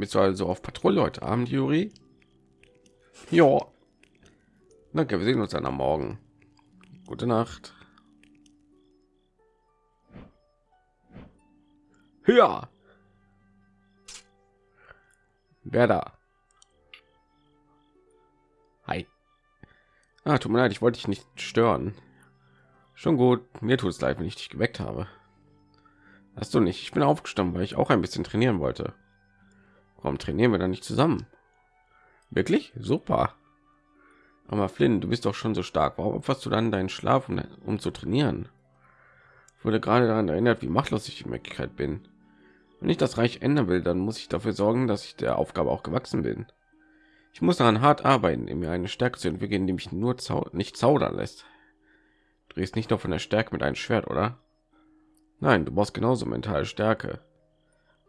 Damit du also auf Patrouille heute Abend, Juri? Ja. Danke, wir sehen uns dann am Morgen. Gute Nacht. Ja. Wer da? Hi. Ah, tut mir leid, ich wollte dich nicht stören. Schon gut, mir tut es leid, wenn ich dich geweckt habe. Hast du nicht? Ich bin aufgestanden, weil ich auch ein bisschen trainieren wollte. Warum trainieren wir dann nicht zusammen? Wirklich? Super. Aber Flynn, du bist doch schon so stark. Warum opferst du dann deinen Schlaf, um, um zu trainieren? Ich wurde gerade daran erinnert, wie machtlos ich in Wirklichkeit bin. Wenn ich das Reich ändern will, dann muss ich dafür sorgen, dass ich der Aufgabe auch gewachsen bin. Ich muss daran hart arbeiten, in mir eine Stärke zu entwickeln, die mich nur zau nicht zaudern lässt. Du drehst nicht nur von der Stärke mit einem Schwert, oder? Nein, du brauchst genauso mentale Stärke.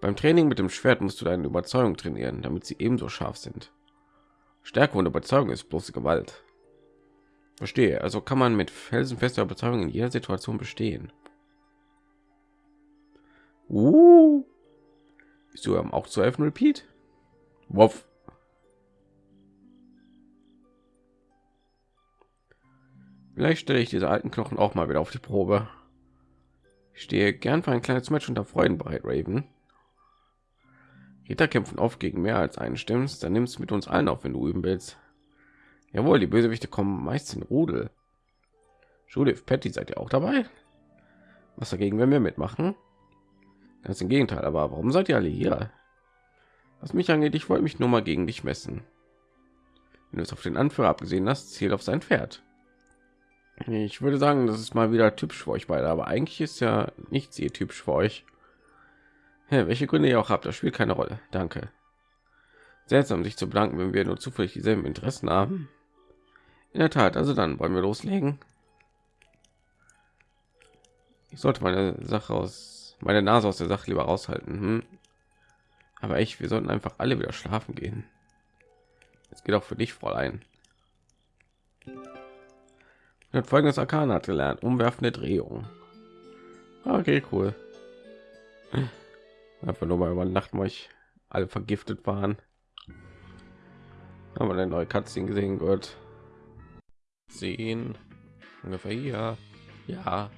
Beim Training mit dem Schwert musst du deine Überzeugung trainieren, damit sie ebenso scharf sind. Stärke und Überzeugung ist bloße Gewalt. Verstehe. Also kann man mit felsenfester Überzeugung in jeder Situation bestehen. Uh. Du auch zu helfen? Repeat. Woff. Vielleicht stelle ich diese alten Knochen auch mal wieder auf die Probe. Ich stehe gern für ein kleines Match unter Freunden bereit, Raven. Ritter kämpfen oft gegen mehr als einen stimmst, dann nimmst du mit uns allen auf, wenn du üben willst. Jawohl, die Bösewichte kommen meist in Rudel. Judith, Patty, seid ihr auch dabei? Was dagegen, wenn wir mitmachen? Ganz im Gegenteil, aber warum seid ihr alle hier? Was mich angeht, ich wollte mich nur mal gegen dich messen. Wenn du es auf den Anführer abgesehen hast, zielt auf sein Pferd. Ich würde sagen, das ist mal wieder typisch für euch beide, aber eigentlich ist ja nichts sehr typisch für euch. Ja, welche Gründe ihr auch habt, das spielt keine Rolle. Danke. Seltsam, sich zu bedanken, wenn wir nur zufällig dieselben Interessen haben. In der Tat, also dann wollen wir loslegen. Ich sollte meine Sache aus meine Nase aus der Sache lieber raushalten. Hm? Aber echt, wir sollten einfach alle wieder schlafen gehen. Es geht auch für dich, Fräulein. hat folgendes Arkan hat gelernt: umwerfende Drehung. Okay, cool. Einfach nur mal über Nacht, weil ich alle vergiftet waren. Aber eine neue Cutscene gesehen wird. Sehen ungefähr hier. Ja.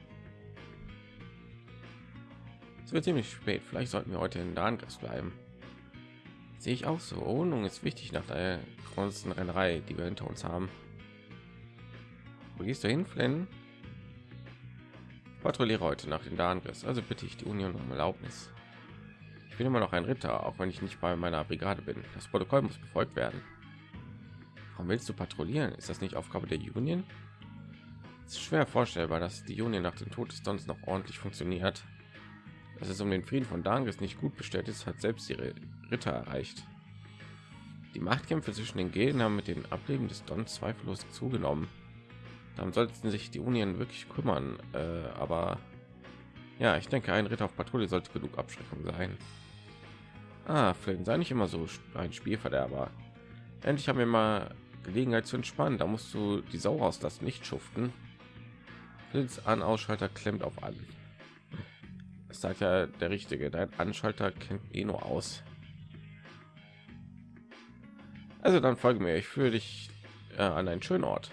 Es wird ziemlich spät. Vielleicht sollten wir heute in Darngast bleiben. Sehe ich auch so. Wohnung ist wichtig nach der großen Rennerei, die wir hinter uns haben. Wo gehst du hin, Flynn? Patrouilliere heute nach den Darngast. Also bitte ich die Union um Erlaubnis. Ich bin immer noch ein Ritter, auch wenn ich nicht bei meiner Brigade bin. Das Protokoll muss befolgt werden. Warum willst du patrouillieren? Ist das nicht Aufgabe der Union? Es ist schwer vorstellbar, dass die Union nach dem Tod des Dons noch ordentlich funktioniert. Dass es um den Frieden von Dangis nicht gut bestellt ist, hat selbst ihre Ritter erreicht. Die Machtkämpfe zwischen den Gilden haben mit dem Ableben des Don zweifellos zugenommen. Dann sollten sich die Union wirklich kümmern, äh, aber ja, ich denke, ein Ritter auf Patrouille sollte genug Abschreckung sein. Ah, Flynn, sei nicht immer so ein Spielverderber. Endlich haben wir mal Gelegenheit zu entspannen. Da musst du die Sau rauslassen, nicht schuften. Flins an Ausschalter klemmt auf an. Es sagt ja der Richtige. Dein Anschalter kennt eh nur aus. Also dann folge mir. Ich führe dich äh, an einen schönen Ort.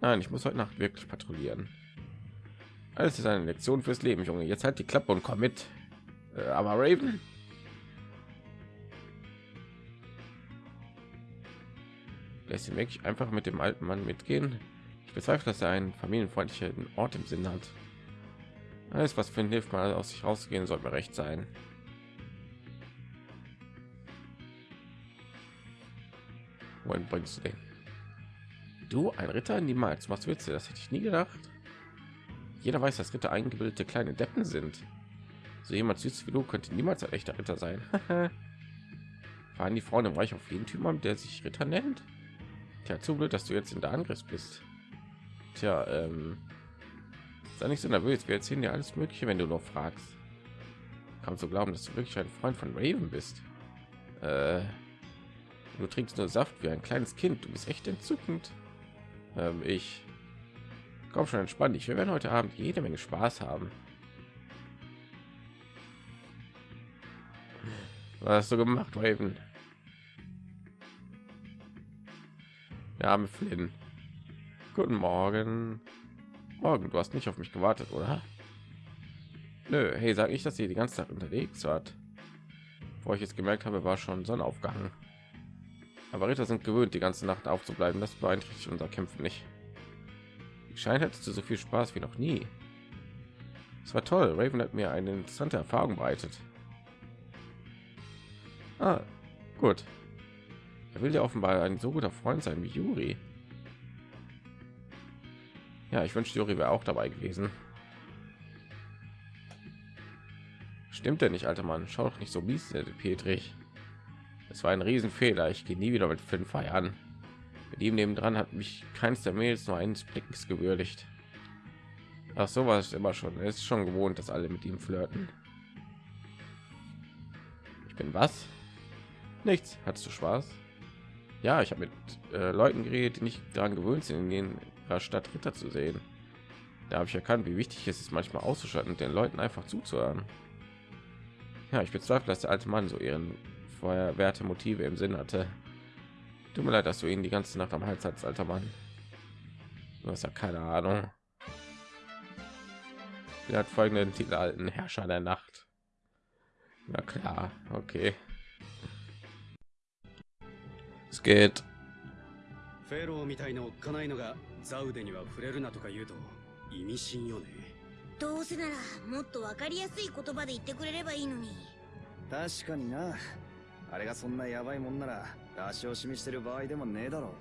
Nein, ich muss heute Nacht wirklich patrouillieren. Alles ist eine Lektion fürs Leben, Junge. Jetzt halt die Klappe und komm mit. Äh, aber Raven. Lässt ihn wirklich einfach mit dem alten Mann mitgehen. Ich bezweifle, dass er einen familienfreundlichen Ort im Sinn hat. Alles, was für ihn hilft, mal aus sich rauszugehen, sollte mir recht sein. Wohin bringst du den? Du, ein Ritter? Niemals. Was willst du? Das hätte ich nie gedacht. Jeder weiß, dass Ritter eingebildete kleine Deppen sind. So jemand süß wie du könnte niemals ein echter Ritter sein. Fahren die Frauen im Reich auf jeden Typ der sich Ritter nennt? Tja, zu blöd, dass du jetzt in der Angriff bist. Tja, ähm, sei nicht so nervös. Wir erzählen dir alles Mögliche, wenn du noch fragst. Kannst du glauben, dass du wirklich ein Freund von Raven bist? Äh, du trinkst nur Saft wie ein kleines Kind. Du bist echt entzückend. Ähm, ich komm schon entspann dich. Wir werden heute Abend jede Menge Spaß haben. Was hast du gemacht, Raven? Wir haben Flynn. Guten Morgen. Morgen, du hast nicht auf mich gewartet, oder? Nö, hey, sag ich, dass sie die ganze Zeit unterwegs hat. Wo ich jetzt gemerkt habe, war schon Sonnenaufgang. Aber Ritter sind gewöhnt, die ganze Nacht aufzubleiben. Das beeinträchtigt unser Kämpfen nicht. Ich scheine hättest du so viel Spaß wie noch nie. Es war toll. Raven hat mir eine interessante Erfahrung bereitet. Ah, gut. Er will ja offenbar ein so guter Freund sein wie Juri. Ja, ich wünschte, Juri wäre auch dabei gewesen. Stimmt denn nicht, alter Mann? Schau doch nicht so mies, Petrich. Es war ein Riesenfehler. Ich gehe nie wieder mit Finn feiern. Mit ihm nebendran hat mich keins der Mails nur eines Blickes gewürdigt. Ach, so war es immer schon. Er ist schon gewohnt, dass alle mit ihm flirten. Ich bin was? Nichts. Hattest du Spaß? Ja, ich habe mit äh, Leuten geredet, die nicht daran gewöhnt sind, in ihrer Stadt Ritter zu sehen. Da habe ich erkannt, wie wichtig es ist, manchmal auszuschalten und den Leuten einfach zuzuhören. Ja, ich bezweifle, dass der alte Mann so ihren Feuerwerte Motive im Sinn hatte. Tut mir leid, dass du ihn die ganze Nacht am Hals hast, alter Mann. Du hast ja keine Ahnung. Er hat folgenden Titel alten Herrscher der Nacht. Na klar, okay. Es geht. フェローみたいなおっかないのがザウデには触れるなとか言うと意味深よね。どうせならもっとわかりやすい言葉で言ってくれればいいのに。確かにな。あれがそんなヤバいもんなら出し惜しみしてる場合でもねえだろ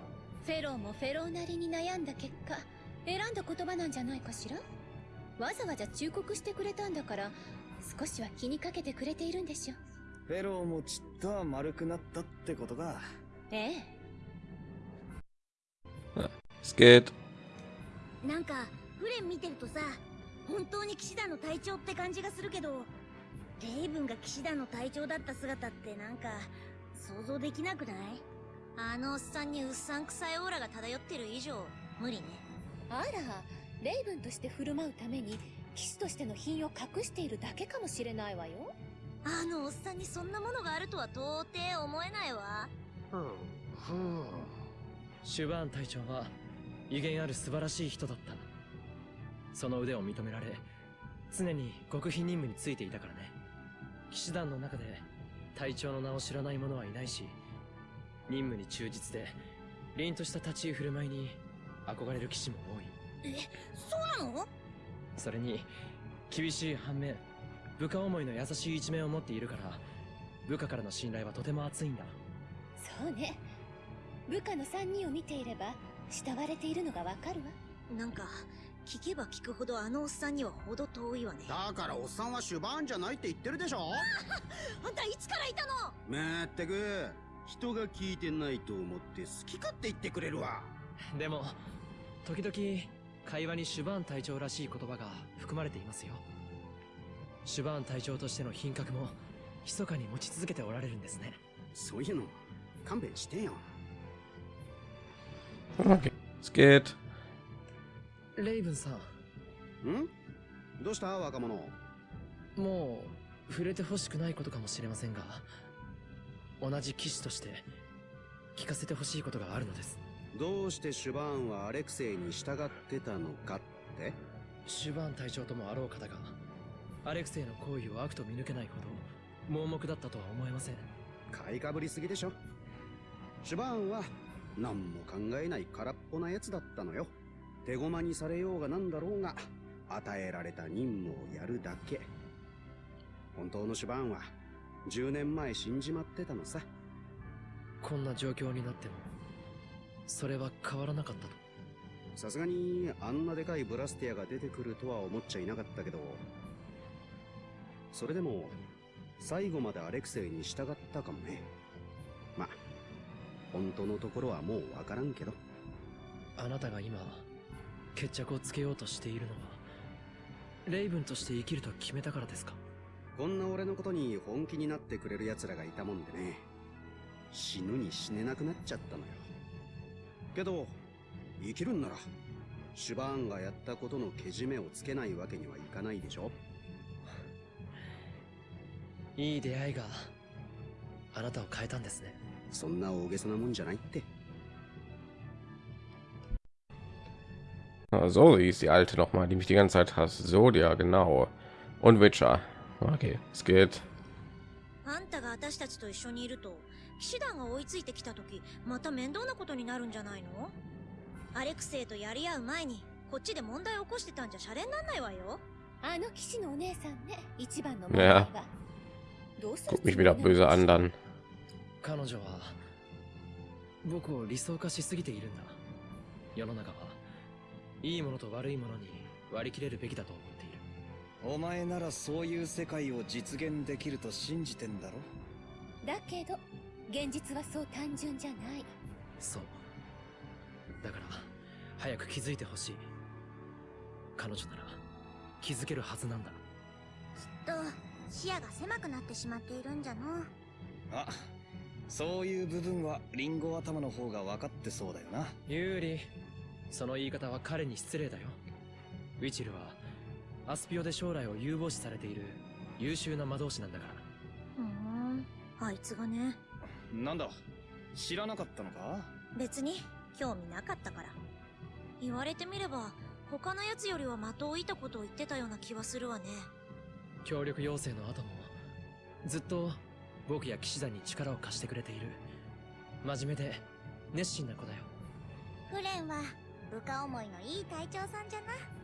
フェローもフェローなりに悩んだ結果選んだ言葉なんじゃないかしら？わざわざ忠告してくれたんだから少しは気にかけてくれているんでしょ。フェローもちっとは丸くなったってことかええ。Es geht. なんかフレン見てるとさ本当に騎士団の隊長って感じがするけどレイブンが騎士団の隊長だった姿ってなんか想像できなくない？あのおっさんにうっさんくさいオーラが漂ってる以上無理ね。あらレイブンとして振る舞うために騎士としての品を隠しているだけかもしれないわよ。あのおっさんにそんなものがあるとは到底思えないわシュバーン隊長は威厳ある素晴らしい人だった。その腕を認められ常に極秘任務についていたからね。騎士団の中で隊長の名を知らない者はいないし任務に忠実で凛とした立ち居振る舞いに憧れる騎士も多い。そうなの？それに厳しい反面部下思いの優しい一面を持っているから部下からの信頼はとても厚いんだそうね。部下の3人を見ていれば慕われているのがわかるわ。なんか聞けば聞くほどあのおっさんには程遠いわね。だからおっさんはシュバーンじゃないって言ってるでしょ？あんたいつからいたの？まったく。人が聞いてないと思って好き勝手言ってくれるわ。でも時々会話にシュバーン隊長らしい言葉が含まれていますよ。シュバーン隊長としての品格も密かに持ち続けておられるんですね。そういうの勘弁してよ。Okay. Es geht. レイブンさん？んどうした？若者。もう触れてほしくないことかもしれませんが同じ騎士として聞かせてほしいことがあるのです。どうしてシュバーンはアレクセイに従ってたのかって？シュバーン隊長ともあろう方がアレクセイの行為を悪と見抜けないほど盲目だったとは思えません。買いかぶりすぎでしょシュバーンは何も考えない空っぽなやつだったのよ。手駒にされようがなんだろうが与えられた任務をやるだけ。本当のシュバーンは10年前死んじまってたのさ。こんな状況になってもそれは変わらなかったと。さすがにあんなでかいブラスティアが出てくるとは思っちゃいなかったけどそれでも最後までアレクセイに従ったかもね。まあ本当のところはもうわからんけど。あなたが今決着をつけようとしているのはレイブンとして生きると決めたからですか？こんな俺のことに本気になってくれる奴らがいたもんでね死ぬに死ねなくなっちゃったのよ。けど生きるんならシュバーンがやったことのけじめをつけないわけにはいかないでしょ。いい出会いがあなたを変えたんですねそんな大げさなもんじゃないって。Ah, So hieß die alte noch mal, die mich die ganze Zeit hasst. Sodia, genau. Und Witcher. Okay, es geht. あんたが私たちと一緒にいると騎士団が追いついてきた時また面倒なことになるんじゃないの?アレクセイとやり合う前にこっちで問題起こしてたんじゃシャレになんないわよあの騎士のお姉さんね一番のいやがどうする Guck mich wieder böse an dann. 彼女は僕を理想化しすぎているんだ。世の中はいいものと悪いものに割り切れるべきだと思っている。お前ならそういう世界を実現できると信じてんだろ？だけど現実はそう単純じゃない。そう。だから早く気づいてほしい。彼女なら気づけるはずなんだ。きっと視野が狭くなってしまっているんじゃの。あそういう部分はリンゴ頭の方が分かってそうだよな。ユーリその言い方は彼に失礼だよ。ウィチルはアスピオで将来を有望視されている優秀な魔導士なんだから。ふーんあいつがね。なんだ知らなかったのか？別に興味なかったから。言われてみれば他のやつよりは的を射たことを言ってたような気はするわね。協力要請の後もずっと僕や騎士団に力を貸してくれている真面目で熱心な子だよフレンは部下思いのいい隊長さんじゃな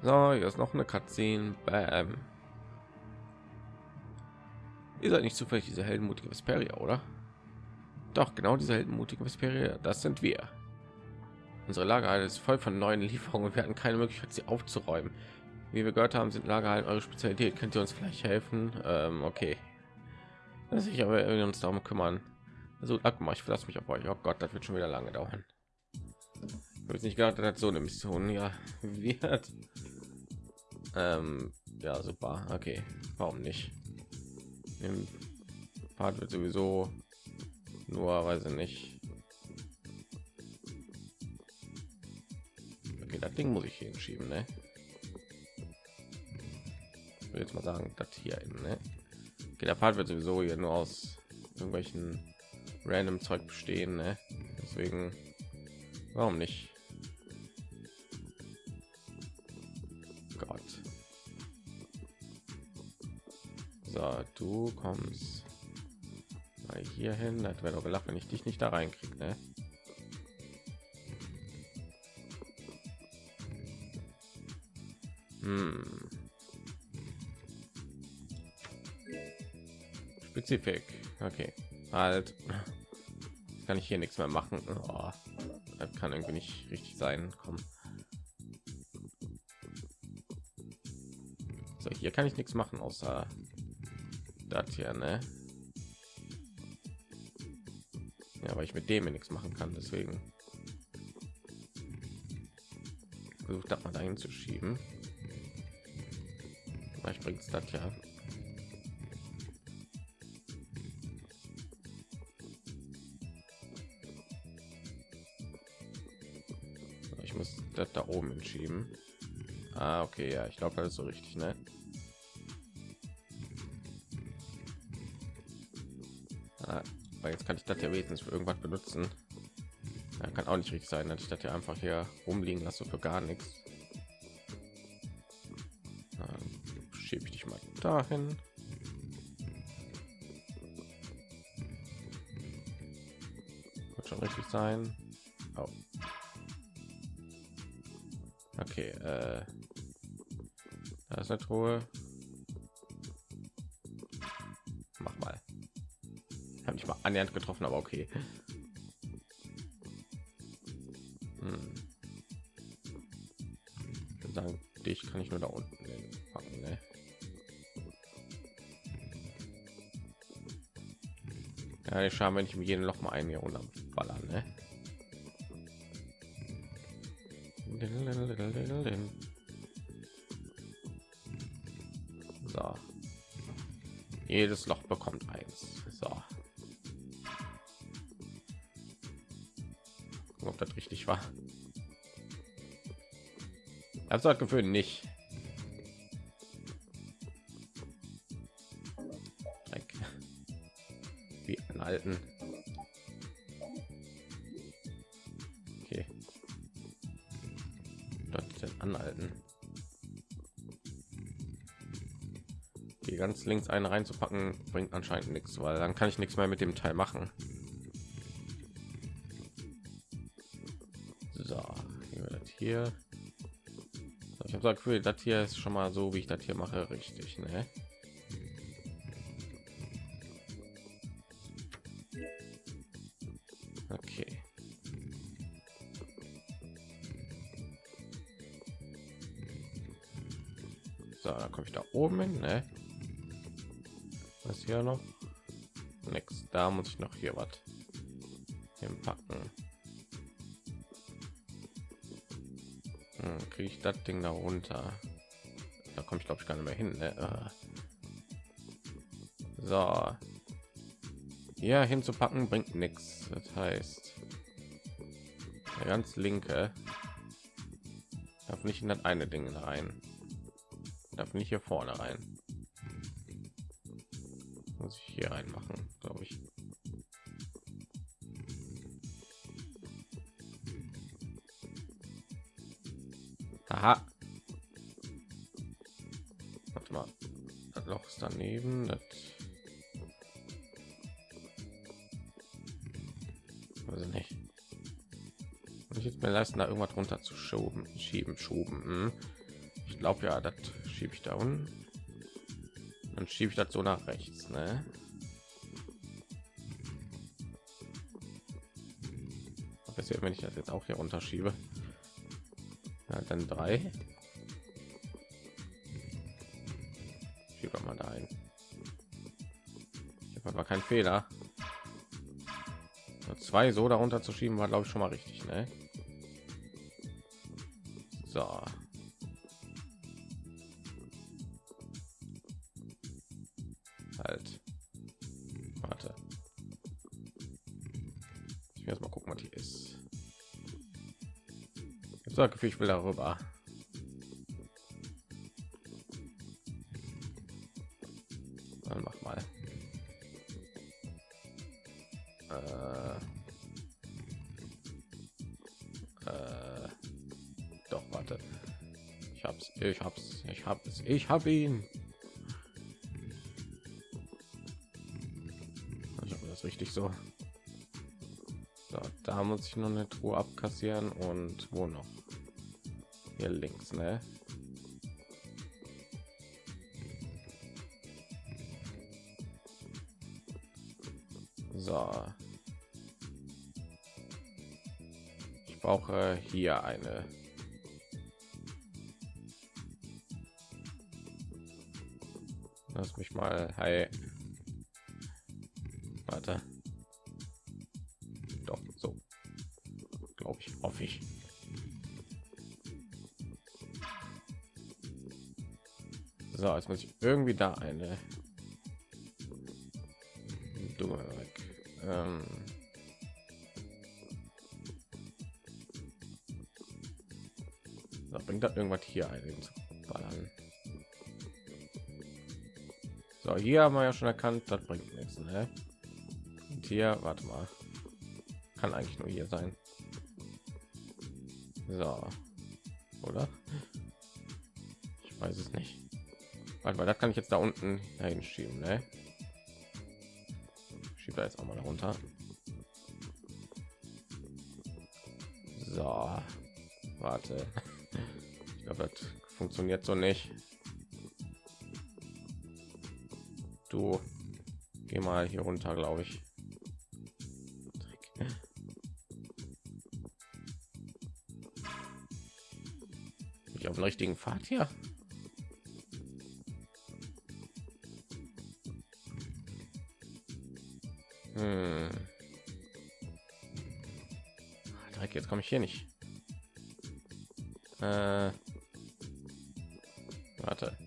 So, hier ist noch eine Cutscene. Bam. Ihr seid nicht zufällig diese heldenmutige Vesperia, oder? Doch, genau diese heldenmutige Vesperia, das sind wir. Unsere Lagerhalle ist voll von neuen Lieferungen und wir hatten keine Möglichkeit, sie aufzuräumen. Wie wir gehört haben, sind Lagerhallen eure Spezialität. Könnt ihr uns vielleicht helfen? Ähm, okay. Das ich aber uns darum kümmern. Also, Akma, ich verlasse mich auf euch. Oh Gott, das wird schon wieder lange dauern. Ich habe nicht gedacht, dass so eine Mission ja wird. Ähm, ja, super. Okay, warum nicht? Im Part wird sowieso nur, weiß ich nicht. Okay, das Ding muss ich hinschieben, ne? Ich jetzt mal sagen, das hier in, ne? Okay, der Part wird sowieso hier nur aus irgendwelchen random Zeug bestehen, ne? Deswegen, warum nicht? Gott. So, du kommst mal hier hin. Das wäre doch gelacht, wenn ich dich nicht da reinkriege, ne? Hm. Spezifik. Okay. Halt. Kann ich hier nichts mehr machen. Oh, das kann irgendwie nicht richtig sein. Komm. So, hier kann ich nichts machen außer das hier, ne? Ja, weil ich mit dem nichts machen kann, deswegen versucht das mal dahin zu schieben. Vielleicht bringt es das ja. Das da oben entschieben. Ah, okay, ja, ich glaube, das ist so richtig, ne? Ah, jetzt kann ich das ja wenigstens für irgendwas benutzen. Ja, kann auch nicht richtig sein, dass ich das ja einfach hier rumliegen lasse für gar nichts. Schiebe ich dich mal dahin. Wird schon richtig sein. Okay, äh, da ist eine Truhe. Mach mal. Habe ich mal annähernd getroffen, aber okay. Hm. Ich sagen, dich kann ich nur da unten packen, ne? Ja, ich schauen, wenn ich mir jeden Loch mal ein hier runter Jedes Loch bekommt eins. So. Ob das richtig war. Also das Gefühl nicht. Dreck. Wie einen alten. Ganz links einen reinzupacken bringt anscheinend nichts, weil dann kann ich nichts mehr mit dem Teil machen. So, hier, ich habe das Gefühl, das hier ist schon mal so, wie ich das hier mache, richtig, ne? Okay. So, dann komme ich da oben hin, ne? Was hier noch? Nix. Da muss ich noch hier was hinpacken. Hm, Kriege ich das Ding da runter? Da komme ich glaube ich gar nicht mehr hin. Ne? Ah. So, hier hinzupacken bringt nichts. Das heißt, der ganz linke darf nicht in das eine Ding rein. Darf nicht hier vorne rein. Muss ich hier reinmachen, glaube ich. Aha. Warte mal. Das Loch ist daneben. Das also nicht. Und ich jetzt mir leisten, da irgendwas runter zu schoben, schieben, schoben. Hm. Ich glaube ja, das schiebe ich da unten. Dann schiebe ich das so nach rechts, ne? Passiert, wenn ich das jetzt auch hier runterschiebe. Ja, dann drei. Schiebe mal da ein. Ich war kein Fehler zwei so darunter zu schieben war glaube ich schon mal richtig ne? so sage ich will darüber. Dann mach mal. Äh, äh, doch warte. Ich hab's ich hab's ich hab's ich hab ihn. Ich hoffe, das richtig so. So da muss ich noch eine truhe abkassieren und wo noch hier links ne? So. Ich brauche hier eine. Lass mich mal hey jetzt muss ich irgendwie da eine dumme ähm. Bringt das irgendwas hier ein ballern. So hier haben wir ja schon erkannt das bringt nichts ne? und hier warte mal. Kann eigentlich nur hier sein. So. Oder? Ich weiß es nicht warte mal das kann ich jetzt da unten dahin schieben ne? schiebt da jetzt auch mal runter. So. Warte. Ich glaube das funktioniert so nicht. Du geh mal hier runter glaube ich. Ich auf dem richtigen Pfad hier jetzt komme ich hier nicht. Äh, warte.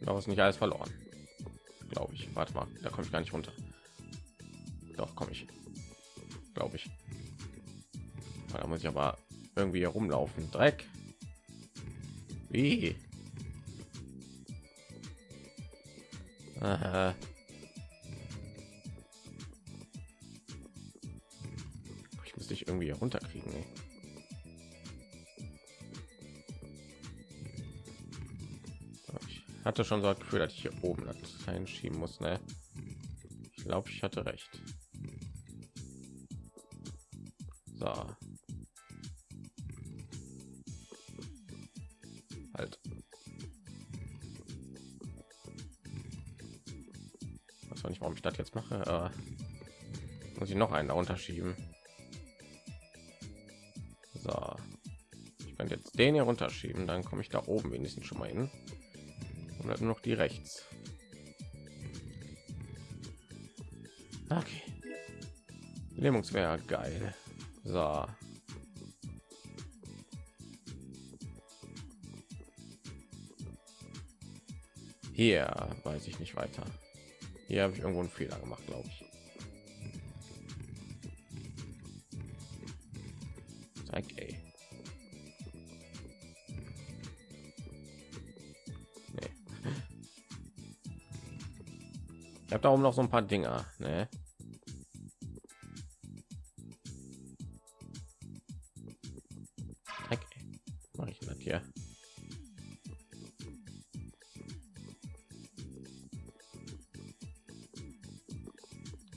Noch ist nicht alles verloren. Glaube ich. Warte mal, da komme ich gar nicht runter. Doch, komme ich. Glaube ich. Da muss ich aber irgendwie herumlaufen. Dreck. Wie? Hatte schon so das Gefühl, dass ich hier oben das einschieben muss. Ne? Ich glaube, ich hatte recht. So. Halt. Was weiß nicht, warum ich das jetzt mache. Äh, muss ich noch einen da unterschieben. So. Ich kann jetzt den hier runterschieben, dann komme ich da oben wenigstens schon mal hin. Dann nur noch die rechts. Okay. Lähmungswehr geil. So. Hier weiß ich nicht weiter. Hier habe ich irgendwo einen Fehler gemacht, glaube ich. Habe da oben noch so ein paar Dinger, ne? Okay. Mache ich das hier?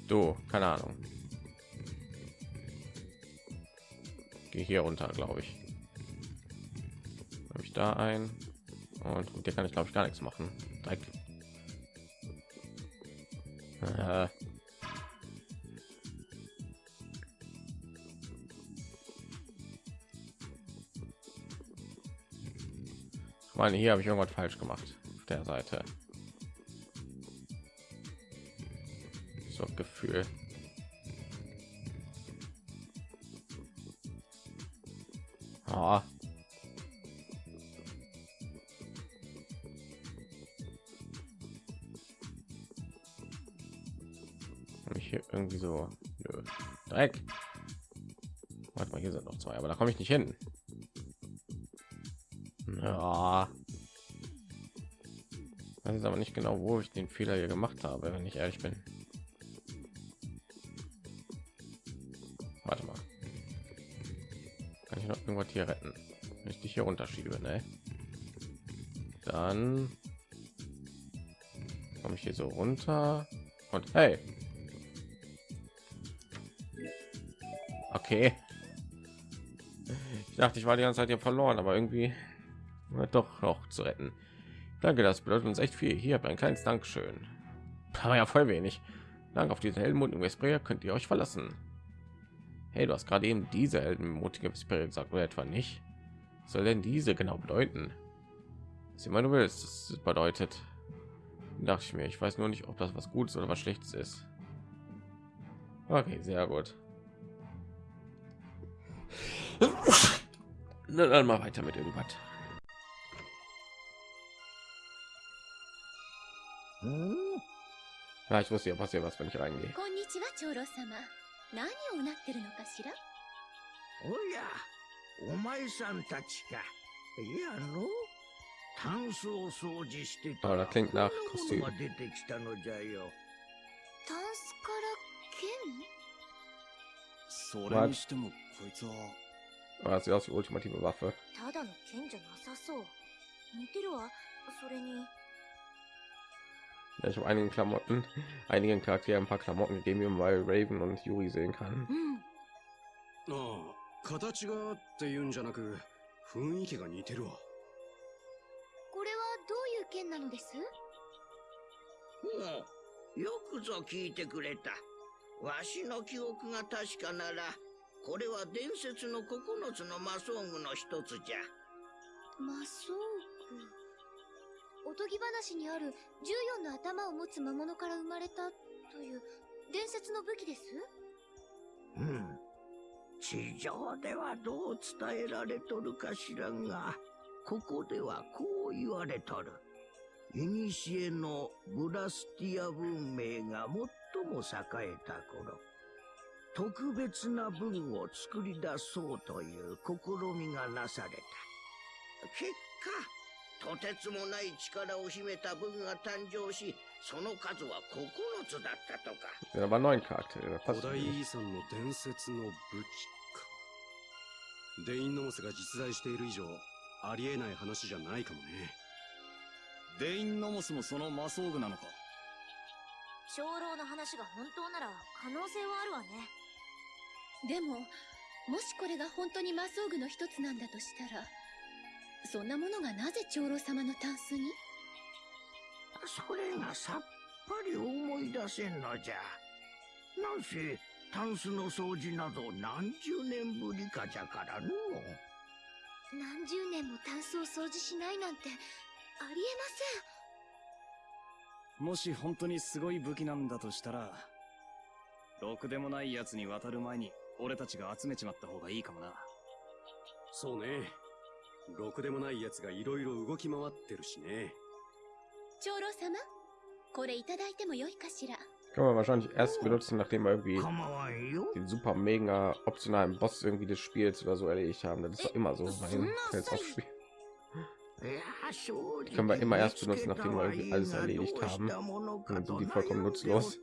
Du, keine Ahnung. Gehe hier runter, glaube ich. Habe ich da ein und dir kann ich glaube ich gar nichts machen. Dreck. Äh. Ich meine, hier habe ich irgendwas falsch gemacht auf der Seite. So Gefühl. Ah. Ich hier irgendwie so Nö. Dreck. Warte mal, hier sind noch zwei, aber da komme ich nicht hin. Ja. Das ist aber nicht genau, wo ich den Fehler hier gemacht habe, wenn ich ehrlich bin. Warte mal. Kann ich noch irgendwas hier retten? Wenn ich dich hier unterschiebe, ne? Dann komme ich hier so runter und hey. Okay. Ich dachte, ich war die ganze Zeit hier verloren, aber irgendwie war doch noch zu retten. Danke, das bedeutet uns echt viel. Hier ein kleines Dankeschön. Aber ja, voll wenig. Dank auf diesen heldenmutigen Vesperia könnt ihr euch verlassen. Hey, du hast gerade eben diese heldenmutige Vesperia gesagt, oder etwa nicht? Was soll denn diese genau bedeuten? Was immer du willst, das bedeutet. Dachte ich mir, ich weiß nur nicht, ob das was Gutes oder was Schlechtes ist. Okay, sehr gut. Na, dann mal weiter mit irgendwas. Ja, ich wusste ja passiert was, wenn ich reingehe. こんにちは長老様何をうなってるのかしらおや、お前さんたちか。いやの、タンスを掃除してた Ah, ら das klingt nach こん Kostüm. なものが出てきたのじゃよ。タンスから剣それにしても こいつは Aber das sieht aus wie ultimative Waffe. ただの剣じゃなさそう似てるわそれに Ja, ich habe einigen Klamotten, einigen Charakteren ein paar Klamotten gegeben, weil Raven und Yuri sehen kann. うんああ形がっていうんじゃなく雰囲気が似てるわこれはどういう剣なのですおうよくぞ聞いてくれた。わしの記憶が確かなら、これは伝説の九つの魔装具の一つじゃ。魔装具？おとぎ話にある14の頭を持つ魔物から生まれたという伝説の武器です？うん。地上ではどう伝えられとるか知らんが、ここではこう言われとる。古のブラスティア文明が最も栄えた頃、特別な文を作り出そうという試みがなされた。結果、とてつもない力を秘めた文が誕生し、その数は9つだったとか。古代.遺産の伝説の武器デインノモスが実在している以上ありえない話じゃないかもねデインノモスもその魔装具なのか長老の話が本当なら可能性はあるわねでももしこれが本当に魔装具の一つなんだとしたらそんなものがなぜ長老様のタンスに？それがさっぱり思い出せんのじゃ。なんせタンスの掃除など何十年ぶりかじゃからの。何十年もタンスを掃除しないなんてありえもし本当にすごい武器なんだとしたらろくでもない奴に渡る前に俺たちが集めちまった方がいいかもなそうねろくでもない奴がいろいろ動き回ってるしね長老様これいただいてもよいかしら Kann man wahrscheinlich erst benutzen, nachdem wir irgendwie den super mega optionalen Boss irgendwie des Spiels oder so erledigt haben. Das ist doch immer so や正 Die können wir immer erst benutzen, nachdem wir irgendwie alles erledigt haben. Dann sind die vollkommen nutzlos.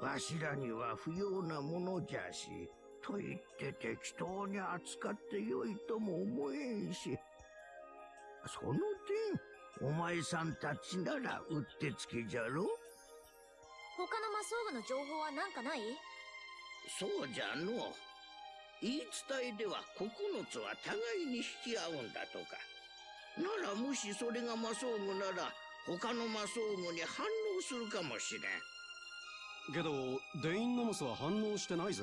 わしらには不要なものじゃし、と言って適当に扱ってよいとも思えんし。その点、お前さんたちならうってつけじゃろ？他の魔装具の情報はなんかない？そうじゃの。言い伝えでは9つは互いに引き合うんだとか。ならもしそれが魔装具なら、他の魔装具に反応するかもしれん。けどデインノモスは反応してないぜ。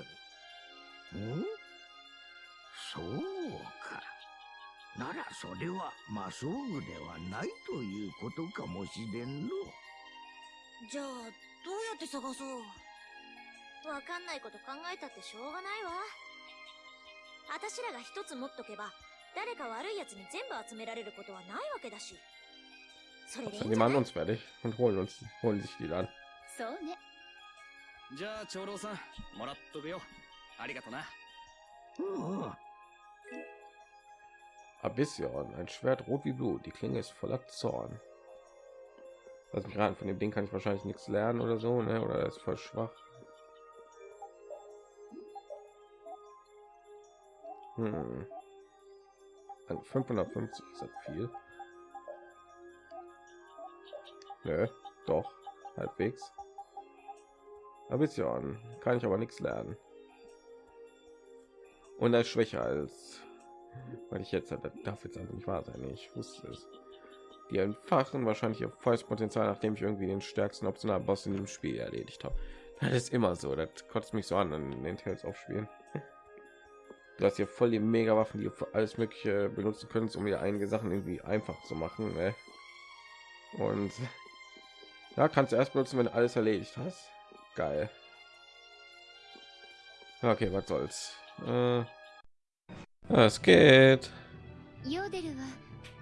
んそうか。ならそれは魔装具ではないということかもしれんの。じゃあどうやって探そう？わかんないこと考えたってしょうがないわ。あたしらが一つ持っとけば誰か悪い奴に全部集められることはないわけだし。それでいい Also んじゃな machen い uns fertig und holen uns, holen sich die dann. そうね じゃあ長老さんもらっとくよありがとなうんうん。 Abyssion, ein Schwert rot wie Blut. Die Klinge ist voller Zorn. Lass mich raten, von dem Ding kann ich wahrscheinlich nichts lernen oder so, ne? Oder er ist voll schwach. Hm. An 550 ist das viel. Nö, doch, halbwegs. Abyssion, kann ich aber nichts lernen. Und er ist schwächer als weil ich jetzt darf jetzt einfach nicht wahr sein ich wusste es. Die entfachen wahrscheinlich ihr volles Potenzial nachdem ich irgendwie den stärksten optionalen Boss in dem Spiel erledigt habe. Das ist immer so das kotzt mich so an in den Tales aufspielen du hast hier voll die mega Waffen die alles mögliche benutzen könntest um dir einige Sachen irgendwie einfach zu machen ne? und ja kannst du erst benutzen wenn du alles erledigt hast geil. Okay was soll's. Äh, es geht. ヨーデルは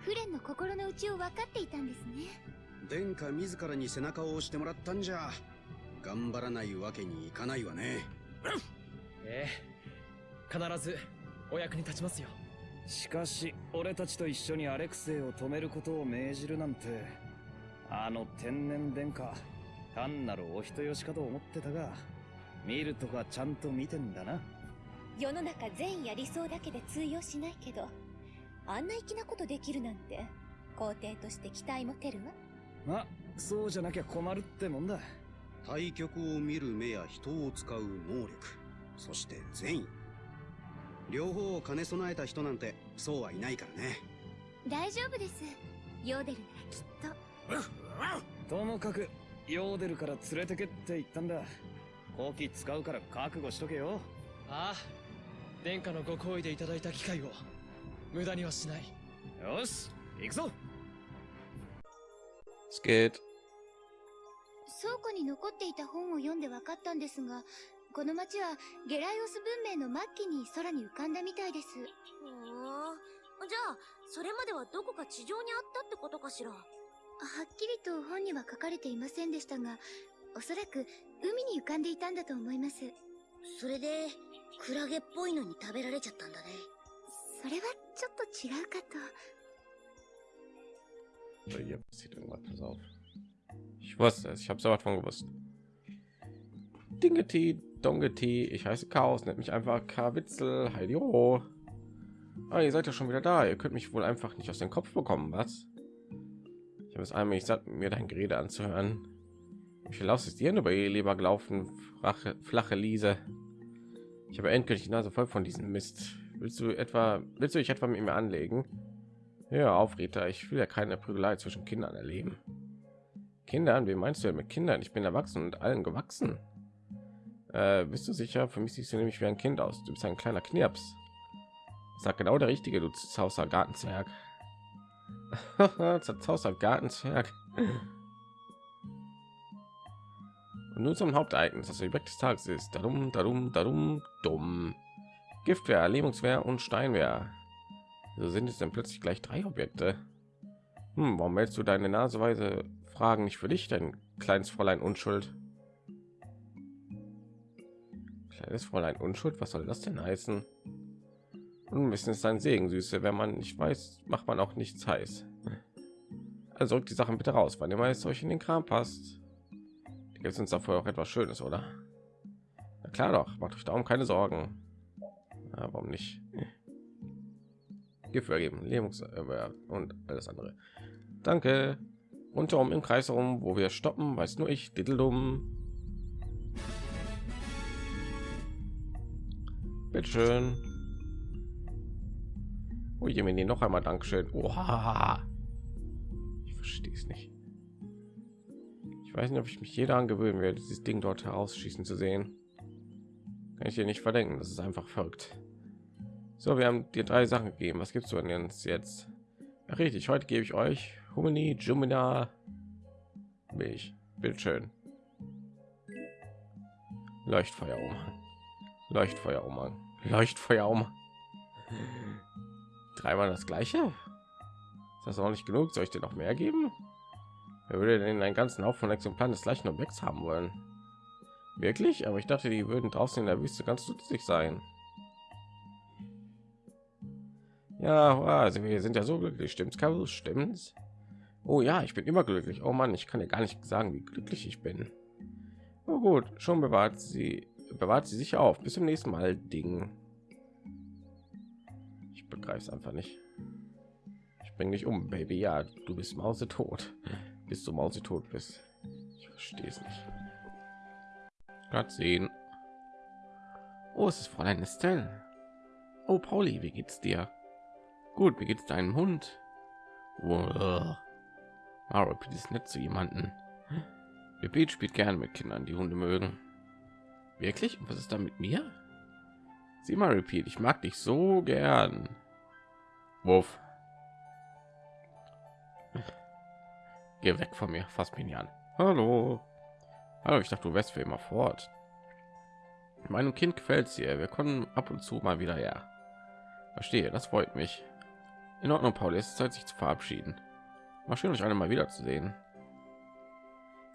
フレンの心の内を分かっていたんですね。殿下自らに背中を押してもらったんじゃ。頑張らないわけにいかないわね。ええ。必ずお役に立ちますよ。しかし俺たちと一緒にアレクセイを止めることを命じるなんてあの天然殿下単なるお人よしかと思ってたが見るとかちゃんと見てんだな。世の中善意や理想だけで通用しないけどあんな粋なことできるなんて皇帝として期待持てるわ。まあそうじゃなきゃ困るってもんだ。対局を見る目や人を使う能力そして善意。両方を兼ね備えた人なんてそうはいないからね。大丈夫です。ヨーデルならきっと。ともかくヨーデルから連れてけって言ったんだ。後期使うから覚悟しとけよ。ああ殿下のご好意でいただいた機会を。無駄にはしない。よし行くぞ。Es geht 倉庫に残っていた本を読んで分かったんですがこの町はゲライオス文明の末期に空に浮かんだみたいです。ふーんじゃあそれまではどこか地上にあったってことかしら？はっきりと本には書かれていませんでしたがおそらく海に浮かんでいたんだと思いますそれでクラゲっぽいのに食べられちゃったんだねそれはちょっと違うかと So, hier passiert irgendwas. Pass auf. Ich wusste es. Ich habe so was von gewusst. Dingeti, Dongeti. Ich heiße Chaos, nennt mich einfach K-Witzel. Heidi oh. Ah, ihr seid ja schon wieder da. Ihr könnt mich wohl einfach nicht aus dem Kopf bekommen, was? Ich habe es einmal ich satt, mir dein Gerede anzuhören. Wie viel ist dir über ihr lieber gelaufen, flache, flache Liese? Ich habe endgültig die Nase voll von diesem Mist. Willst du etwa, willst du dich etwa mit mir anlegen? Ja, auf, Rita. Ich will ja keine Prügelei zwischen Kindern erleben. Kindern? Wie meinst du denn mit Kindern? Ich bin erwachsen und allen gewachsen. Äh, bist du sicher? Für mich siehst du nämlich wie ein Kind aus. Du bist ein kleiner Knirps. Sag genau der Richtige, du Zauser Gartenzwerg. Zerzauster Gartenzwerg. Und nun zum Hauptereignis, das Objekt des Tages ist. Darum, darum, darum, dumm. Giftwehr, Lähmungswehr und Steinwehr. So sind es denn plötzlich gleich drei Objekte. Hm, warum meldest du deine Naseweise Fragen nicht für dich, dein kleines Fräulein Unschuld? Kleines Fräulein Unschuld, was soll das denn heißen? Unwissen ist ein Segen, Süße. Wenn man nicht weiß, macht man auch nichts heiß. Also rückt die Sachen bitte raus, wann immer es euch in den Kram passt. Jetzt uns dafür auch etwas Schönes, oder? Na klar doch, macht euch darum keine Sorgen. Ja, warum nicht? Gift geben, Lähmungs äh, und alles andere. Danke. Rundherum im Kreis herum, wo wir stoppen, weiß nur ich, Diddeldum. Bitteschön. Oh je, mir noch einmal Dankeschön. Oha. Ich verstehe es nicht. Ich weiß nicht, ob ich mich jeder angewöhnen werde, dieses Ding dort herausschießen zu sehen. Kann ich dir nicht verdenken. Das ist einfach verrückt. So, wir haben dir drei Sachen gegeben. Was gibst du denn jetzt? Ach, richtig, heute gebe ich euch Humini, Jumina, Milch. Bildschön. Leuchtfeuer um. Leuchtfeuer um. Leuchtfeuer um dreimal das gleiche? Ist das auch nicht genug? Soll ich dir noch mehr geben? Wer würde denn einen ganzen Haufen von Exemplaren des gleichen Objekts haben wollen? Wirklich? Aber ich dachte die würden draußen in der Wüste ganz nützlich sein. Ja also wir sind ja so glücklich. Stimmt's Carol? stimmt's? Oh ja ich bin immer glücklich. Oh Mann ich kann ja gar nicht sagen wie glücklich ich bin. Oh gut schon bewahrt sie bewahrt sie sich auf. Bis zum nächsten Mal Ding begreife es einfach nicht. Ich bringe dich um, Baby. Ja, du bist Mause tot. Bis du Mause tot bist. Ich verstehe es nicht. Gerade sehen. Oh, es ist Fräulein Estelle. Oh, Pauli, wie geht's dir? Gut, wie geht's deinem Hund? Maro ist nett zu jemanden. Repeat spielt gerne mit Kindern, die Hunde mögen. Wirklich? Und was ist da mit mir? Sieh mal, Repeat, ich mag dich so gern. Wuff. Geh weg von mir, fast mich an. Hallo. Hallo, ich dachte, du wärst für immer fort. Meinem Kind gefällt es hier. Wir kommen ab und zu mal wieder her. Verstehe, das freut mich. In Ordnung, Paul, es ist Zeit, sich zu verabschieden. War schön, euch alle mal wieder zu sehen.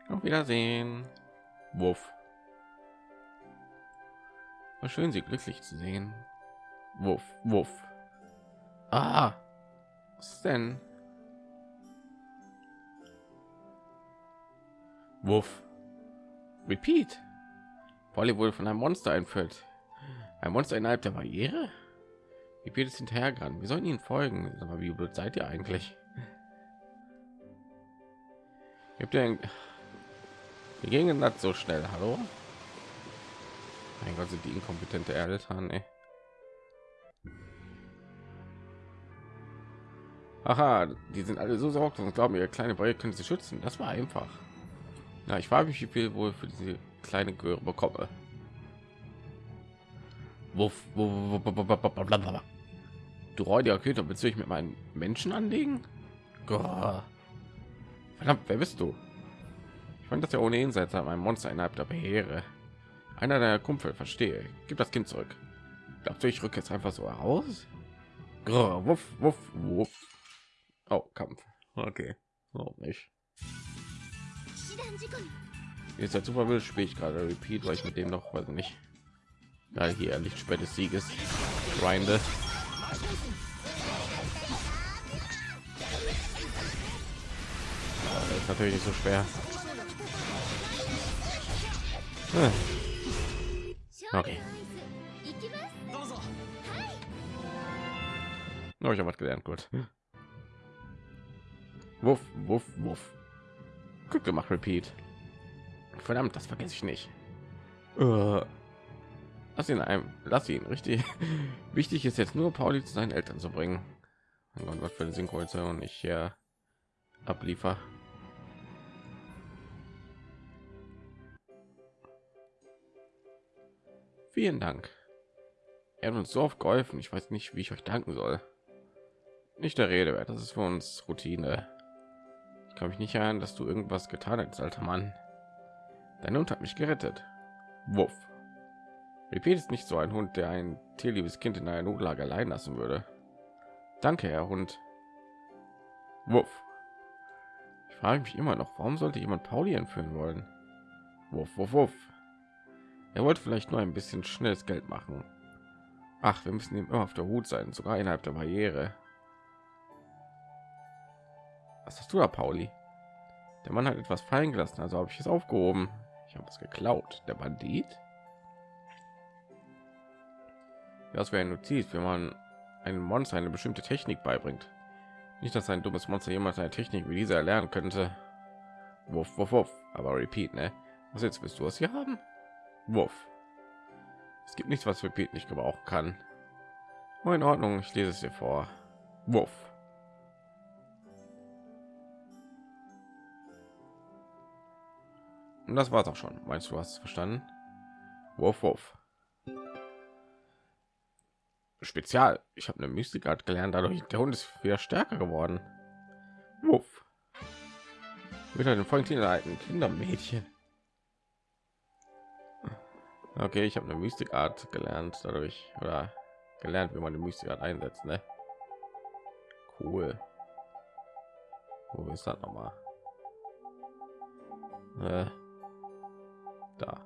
Auf Wiedersehen. Wuff. War schön, sie glücklich zu sehen. Wuff, wuff. Ah, was denn? Wuff. Repeat. Polly wurde von einem Monster einführt. Ein Monster innerhalb der Barriere? Repeat ist hinterhergerannt. Wir sollten ihnen folgen. Aber wie blöd seid ihr eigentlich? Habt ihr wir gingen das so schnell? Hallo? Mein Gott, sind die inkompetente Eltern, ey. Aha, die sind alle so sorgt und glauben, ihre kleine Boy können sie schützen. Das war einfach. Ja, ich frage mich, wie viel wohl für diese kleine Göre bekomme. Du räudiger Köter, willst du dich mit meinen Menschen anlegen? Verdammt, wer bist du? Ich fand das ja ohnehin seltsam, ein Monster innerhalb der Beheere. Einer der Kumpel, verstehe. Gib das Kind zurück. Glaubst du, ich rücke jetzt einfach so heraus? Wuff, wuff, wuff. Oh, Kampf. Okay. Oh, nicht. Jetzt als super will spiele ich gerade Repeat, weil ich mit dem noch, weiß nicht. Ja, hier Lichtspät des Sieges. Grinde. Ist natürlich nicht so schwer. Hm. Okay. Habe ich aber was gelernt, gut. Wuff, wuff, wuff. Gut gemacht, Repeat. Verdammt, das vergesse ich nicht. Äh, lass ihn einem, lass ihn, richtig. Wichtig ist jetzt nur, Pauli zu seinen Eltern zu bringen. Mein Gott, was für eine Synchronisation ich hier abliefer. Vielen Dank. Er hat uns so oft geholfen. Ich weiß nicht, wie ich euch danken soll. Nicht der Rede wert. Das ist für uns Routine. Ich kann mich nicht erinnern, dass du irgendwas getan hast, alter Mann. Dein Hund hat mich gerettet. Wuff. Repeat ist nicht so ein Hund, der ein tierliebes Kind in einer Notlage allein lassen würde. Danke, Herr Hund. Wuff. Ich frage mich immer noch, warum sollte jemand Pauli entführen wollen? Wuff, wuff, wuff. Er wollte vielleicht nur ein bisschen schnelles Geld machen. Ach, wir müssen ihm immer auf der Hut sein, sogar innerhalb der Barriere. Was hast du da, Pauli? Der Mann hat etwas fallen gelassen, also habe ich es aufgehoben. Ich habe es geklaut. Der Bandit? Das wäre eine Notiz, wenn man einem Monster eine bestimmte Technik beibringt. Nicht, dass ein dummes Monster jemals eine Technik wie diese erlernen könnte. Wuff, wuff, wuff. Aber repeat, ne? Was jetzt willst du es hier haben? Wuff. Es gibt nichts, was repeat nicht gebrauchen kann. Oh, in Ordnung, ich lese es dir vor. Wuff. Und das war's auch schon. Meinst du, hast verstanden? Wuff, wuff. Spezial. Ich habe eine Mystikart gelernt, dadurch der Hund ist wieder stärker geworden. Wuff. Wieder den vollen alten Kindermädchen. Okay, ich habe eine Mystikart gelernt, dadurch oder gelernt, wie man die Mystikart einsetzt, ne? Cool. Wo ist das noch mal? Äh, da.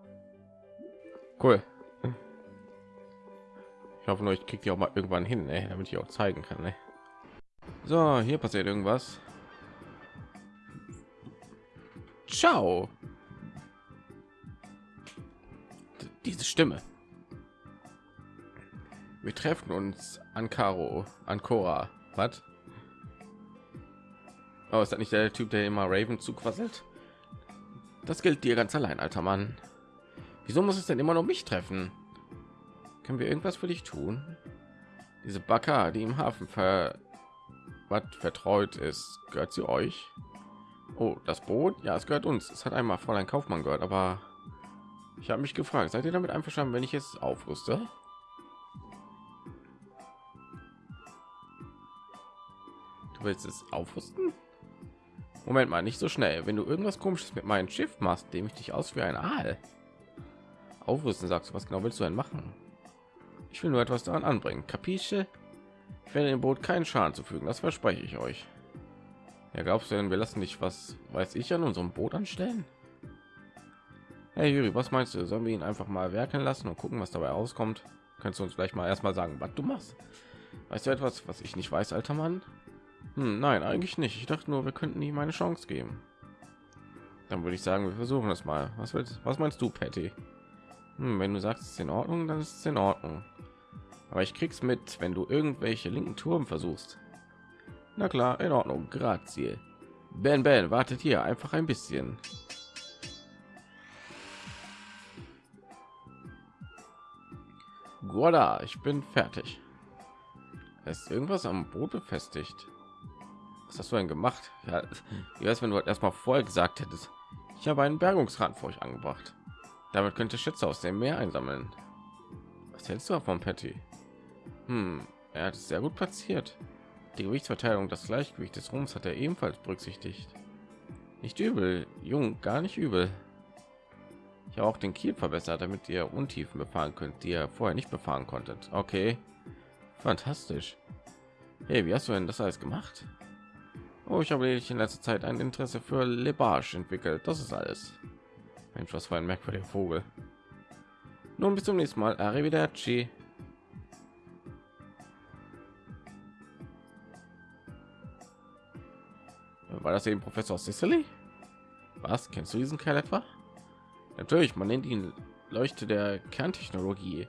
Cool. Ich hoffe nur, ich kriege die auch mal irgendwann hin, ne? damit ich auch zeigen kann. Ne? So, hier passiert irgendwas. Ciao. D diese Stimme. Wir treffen uns an Caro, an Cora. Was? Oh, ist das nicht der Typ, der immer Raven zuquasselt? Das gilt dir ganz allein, alter Mann. Wieso muss es denn immer noch mich treffen? Können wir irgendwas für dich tun? Diese Bacca, die im Hafen ver was vertraut ist, gehört sie euch? Oh, das Boot? Ja, es gehört uns. Es hat einmal voll ein Kaufmann gehört, aber ich habe mich gefragt, seid ihr damit einverstanden, wenn ich es aufrüste? Du willst es aufrüsten? Moment mal, nicht so schnell. Wenn du irgendwas komisches mit meinem Schiff machst, dem ich dich aus wie ein Aal. Aufrüsten, sagst du, was genau willst du denn machen? Ich will nur etwas daran anbringen. Kapische? Ich werde dem Boot keinen Schaden zufügen, das verspreche ich euch. Ja, glaubst du denn, wir lassen dich, was weiß ich, an unserem Boot anstellen? Hey Juri, was meinst du? Sollen wir ihn einfach mal werkeln lassen und gucken, was dabei rauskommt? Kannst du uns vielleicht mal erstmal sagen, was du machst? Weißt du etwas, was ich nicht weiß, alter Mann? Hm, nein, eigentlich nicht. Ich dachte nur, wir könnten ihm eine Chance geben. Dann würde ich sagen, wir versuchen das mal. Was willst, was meinst du, Patty? Hm, wenn du sagst, es ist in Ordnung, dann ist es in Ordnung. Aber ich krieg's mit, wenn du irgendwelche linken Turm versuchst. Na klar, in Ordnung. Grazie. Ben Ben, wartet hier einfach ein bisschen. Guarda, ich bin fertig. ist irgendwas am Boot befestigt. Was hast du denn gemacht? Ja, wie weiß, wenn du erstmal vorher gesagt hättest, ich habe einen Bergungsrad für euch angebracht. Damit könnte Schätze aus dem Meer einsammeln. Was hältst du davon, Patty? Hm, er hat es sehr gut platziert. Die Gewichtsverteilung, das Gleichgewicht des Rumpfs hat er ebenfalls berücksichtigt. Nicht übel, jung, gar nicht übel. Ich habe auch den Kiel verbessert, damit ihr Untiefen befahren könnt, die ihr vorher nicht befahren konntet. Okay, fantastisch. Hey, wie hast du denn das alles gemacht? Oh, ich habe in letzter Zeit ein Interesse für Lebage entwickelt. Das ist alles. Mensch, was für ein merkwürdiger Vogel. Nun bis zum nächsten Mal. Arrivederci. War das eben Professor Sicily? Was? Kennst du diesen Kerl etwa? Natürlich, man nennt ihn Leuchte der Kerntechnologie.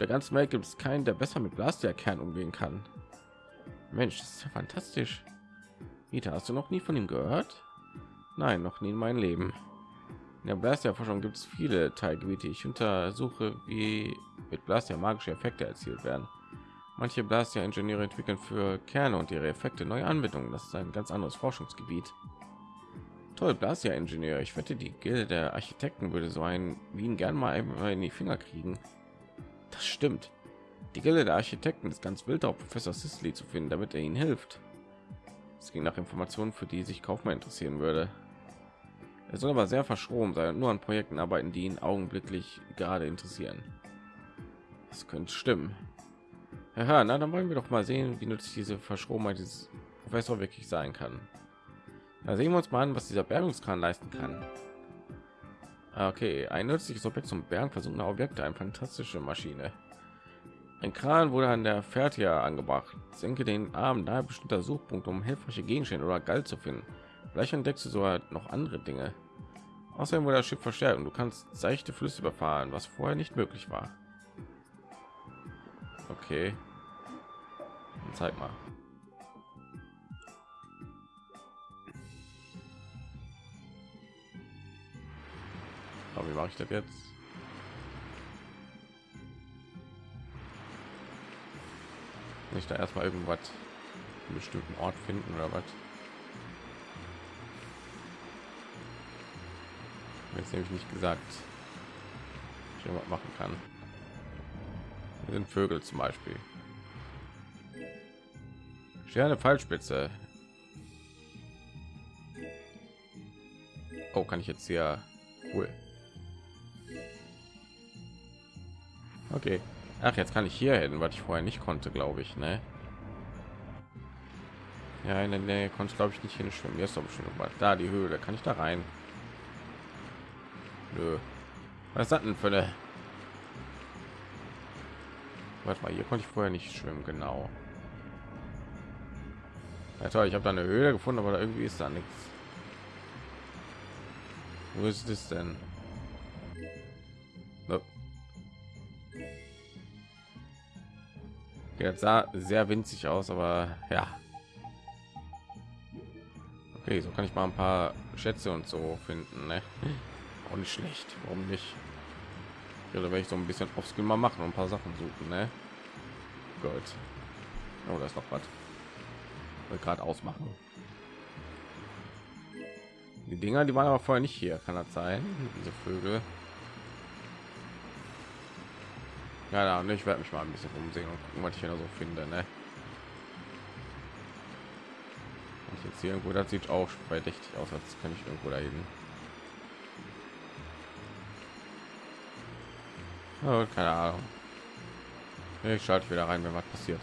Der ganzen Welt gibt es keinen, der besser mit Blaster-Kern umgehen kann. Mensch, das ist ja fantastisch. Rita, hast du noch nie von ihm gehört? Nein, noch nie in meinem Leben. In der Blaster-Forschung gibt es viele Teilgebiete. Ich untersuche, wie mit Blaster magische Effekte erzielt werden. Manche Blaster-Ingenieure entwickeln für Kerne und ihre Effekte neue Anwendungen. Das ist ein ganz anderes Forschungsgebiet. Toll, Blaster-Ingenieur. Ich wette, die Gilde der Architekten würde so einen Wien gern mal in die Finger kriegen. Das stimmt. Die Gilde der Architekten ist ganz wild auf Professor Sisley zu finden, damit er ihnen hilft. Es ging nach Informationen, für die sich Kaufmann interessieren würde. Er soll aber sehr verschroben sein und nur an Projekten arbeiten, die ihn augenblicklich gerade interessieren. Das könnte stimmen. Ja, na, dann wollen wir doch mal sehen, wie nützlich diese Verschrobenheit dieses Professor wirklich sein kann. Da sehen wir uns mal an, was dieser Bergungskran leisten kann. Ah, okay, ein nützliches Objekt zum Bergen versunkener Objekte, eine fantastische Maschine. Ein Kran wurde an der Fertia angebracht. Senke den Arm nahe bestimmter Suchpunkt, um hilfreiche Gegenstände oder Galt zu finden. Vielleicht entdeckst du sogar noch andere Dinge. Außerdem wurde das Schiff verstärkt und du kannst seichte Flüsse überfahren, was vorher nicht möglich war. Okay. Dann zeig mal. Aber wie mache ich das jetzt? Nicht da erstmal irgendwas einen bestimmten Ort finden oder was? Jetzt nämlich nicht gesagt, ich was machen kann. Hier sind Vögel zum Beispiel. Sterne Fallspitze. Oh, kann ich jetzt hier cool. Okay. Ach, jetzt kann ich hier hin, was ich vorher nicht konnte, glaube ich, ne? Ja, in der Nähe konnte glaube ich nicht hinschwimmen. Jetzt doch bestimmt mal da die Höhle. Kann ich da rein? Nö. Was das denn für eine? Warte mal, hier konnte ich vorher nicht schwimmen, genau. Ja, toll, ich habe da eine Höhle gefunden, aber da irgendwie ist da nichts. Wo ist es denn? Jetzt sah sehr winzig aus, aber ja. Okay, so kann ich mal ein paar Schätze und so finden. Ne? Auch schlecht. Warum nicht? Ja, da werde ich so ein bisschen aufs mal machen und ein paar Sachen suchen. Ne? Gut. Oh, da ist noch was. Gerade ausmachen. Die Dinger, die waren aber vorher nicht hier. Kann das sein? Diese Vögel. Ja, und ich werde mich mal ein bisschen umsehen und gucken, was ich hier so finde. Ne? Und jetzt hier irgendwo, das sieht auch verdächtig aus, als kann ich irgendwo da hin. Oh, keine Ahnung. Ich schalte wieder rein, wenn was passiert.